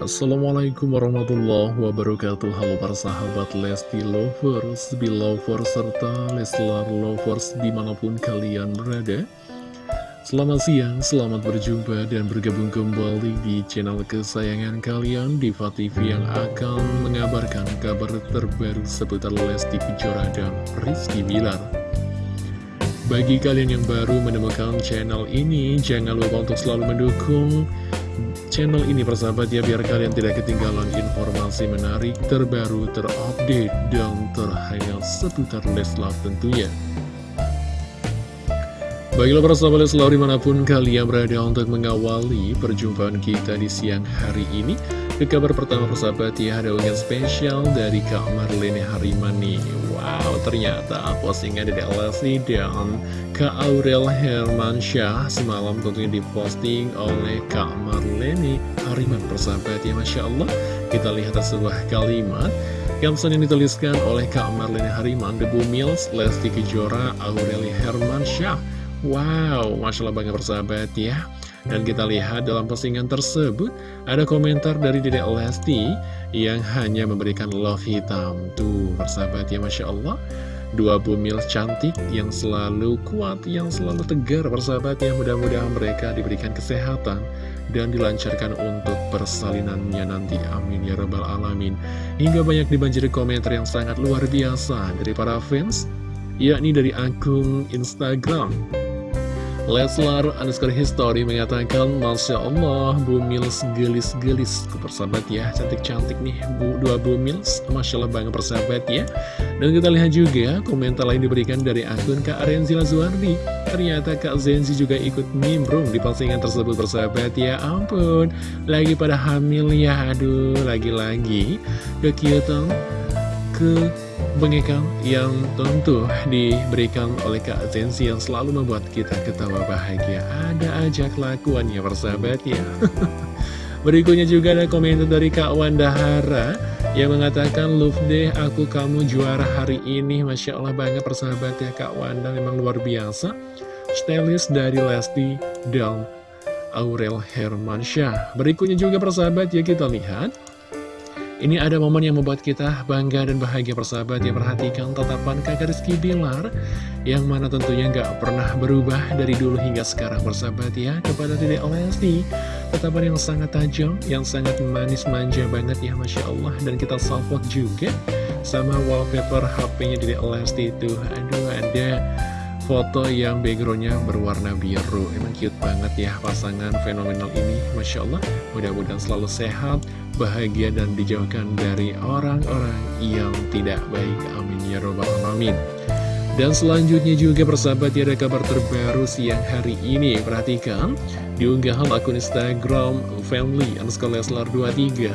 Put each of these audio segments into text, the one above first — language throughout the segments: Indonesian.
Assalamualaikum warahmatullahi wabarakatuh. Halo para sahabat Lesti Lovers, Belovers, serta Leslar Lovers di mana pun kalian berada. Selamat siang, selamat berjumpa dan bergabung kembali di channel kesayangan kalian Diva TV yang akan mengabarkan kabar terbaru seputar Lesti Kejora dan Rizky Bilar. Bagi kalian yang baru menemukan channel ini, jangan lupa untuk selalu mendukung channel ini persahabat ya biar kalian tidak ketinggalan informasi menarik terbaru terupdate dan terhangat seputar Leslar tentunya. Baiklah para sahabat Leslar di mana pun kalian berada untuk mengawali perjumpaan kita di siang hari ini. Ke kabar pertama persahabat ya ada spesial dari Kak Marlene Harimani Wow ternyata postingan dari Lesti dan Kak Aurel Hermansyah semalam tentunya diposting oleh Kak Marlene. Hariman persahabat ya Masya Allah. Kita lihat sebuah kalimat. Caption yang dituliskan oleh Kak Marlene Hariman The Mills, Lesti Kejora, Aureli Hermansyah. Wow, Masya Allah banget persahabat ya Dan kita lihat dalam postingan tersebut Ada komentar dari Dedek Lesti Yang hanya memberikan love hitam. Tuh persahabat ya Masya Allah. Dua bumil cantik yang selalu kuat Yang selalu tegar persahabat ya. Mudah-mudahan mereka diberikan kesehatan Dan dilancarkan untuk persalinannya nanti. Amin ya Rabbal Alamin. Hingga banyak dibanjiri komentar yang sangat luar biasa Dari para fans yakni dari akun Instagram Leslar underscore history mengatakan Masya Allah Bu Mils gelis-gelis. Persahabat ya cantik-cantik nih Bu dua Bu Mils Masya Allah banget persahabat ya. Dan kita lihat juga komentar lain diberikan dari akun Kak Renzila Zuardi Ternyata Kak Zenzi juga ikut nimbrung di postingan tersebut persahabat ya. Ampun Lagi pada hamil ya. Aduh lagi-lagi kekiutan ke Bengekan yang tentu diberikan oleh Kak Zenzi yang selalu membuat kita ketawa bahagia. Ada aja kelakuannya persahabat ya Berikutnya juga ada komentar dari Kak Wandahara Yang mengatakan Love deh aku kamu juara hari ini. Masya Allah banget persahabat ya Kak Wanda memang luar biasa. Stylist dari Lesti dan Aurel Hermansyah. Berikutnya juga persahabat ya kita lihat ini ada momen yang membuat kita bangga dan bahagia persahabat yang perhatikan tatapan kakak Rizky Bilar Yang mana tentunya nggak pernah berubah dari dulu hingga sekarang persahabat ya. Kepada Dede Lesti Tatapan yang sangat tajam, yang sangat manis manja banget ya Masya Allah. Dan kita salvok juga sama wallpaper HP-nya Dede Lesti itu. Aduh ada foto yang backgroundnya berwarna biru. Emang cute banget ya pasangan fenomenal ini. Masya Allah mudah-mudahan selalu sehat bahagia dan dijauhkan dari orang-orang yang tidak baik. Amin ya robbal alamin. Dan selanjutnya juga persahabat ya ada kabar terbaru siang hari ini. Perhatikan di unggahan akun Instagram family underscore Leslar 23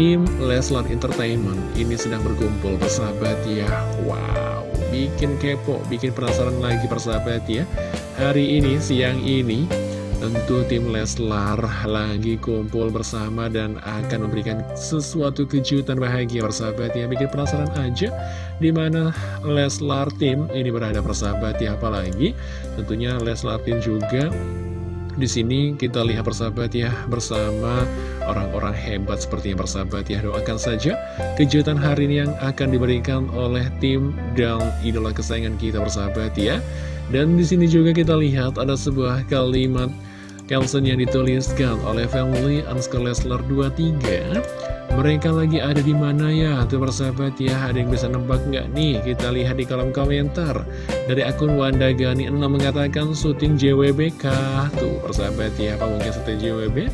Tim Leslar Entertainment ini sedang berkumpul persahabat ya. Wow bikin kepo, bikin penasaran lagi persahabat ya. Hari ini, siang ini Tentu tim Leslar lagi kumpul bersama dan akan memberikan sesuatu kejutan bahagia persahabat ya. Bikin penasaran aja Di mana Leslar tim ini berada persahabat ya. Apalagi tentunya Leslar tim juga di sini kita lihat persahabat ya bersama orang-orang hebat seperti yang persahabat ya doakan saja kejutan hari ini yang akan diberikan oleh tim dan idola kesayangan kita persahabat ya. Dan di sini juga kita lihat ada sebuah kalimat caption yang dituliskan oleh family underscore Leslar 23 mereka lagi ada di mana ya? Tuh persahabat ya ada yang bisa nebak nggak nih? Kita lihat di kolom komentar. Dari akun Wanda Gani 6 mengatakan syuting JWBK tuh persahabat ya apa mungkin syuting JWB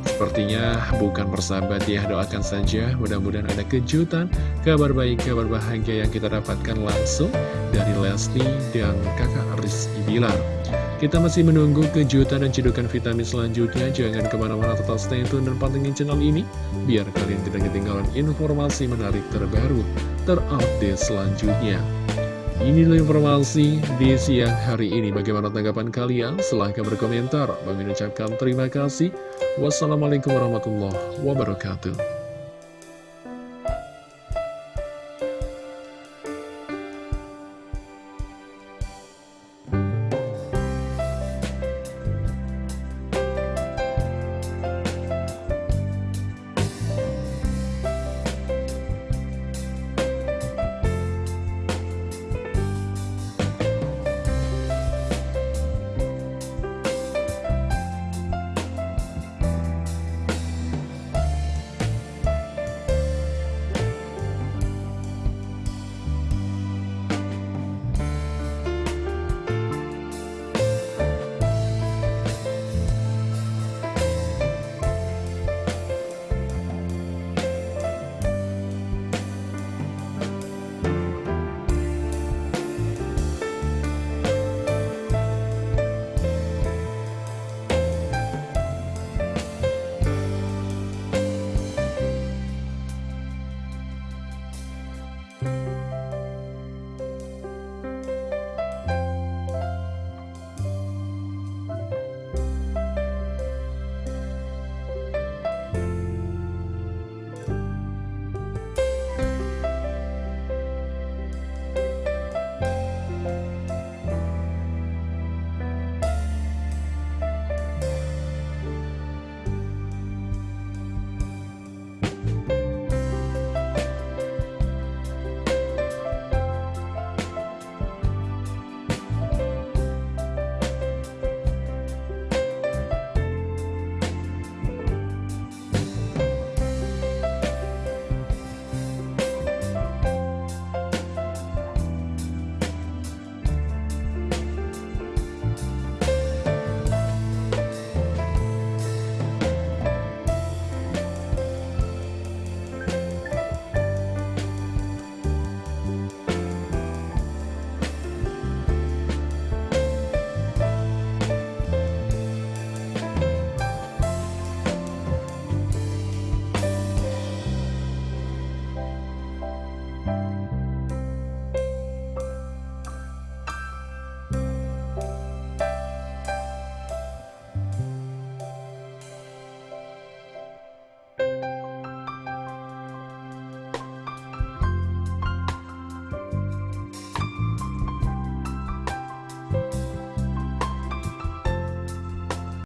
Sepertinya bukan persahabat ya, doakan saja. Mudah-mudahan ada kejutan, kabar baik, kabar bahagia yang kita dapatkan langsung dari Lesti dan kakak Rizky Bilar. Kita masih menunggu kejutan dan cedukan vitamin selanjutnya. Jangan ke mana-mana tetap stay tune dan pantengin channel ini. Biar kalian tidak ketinggalan informasi menarik terbaru, terupdate selanjutnya. Ini adalah informasi di siang hari ini. Bagaimana tanggapan kalian? Silahkan berkomentar. Bagi ucapkan terima kasih. Wassalamualaikum warahmatullahi wabarakatuh.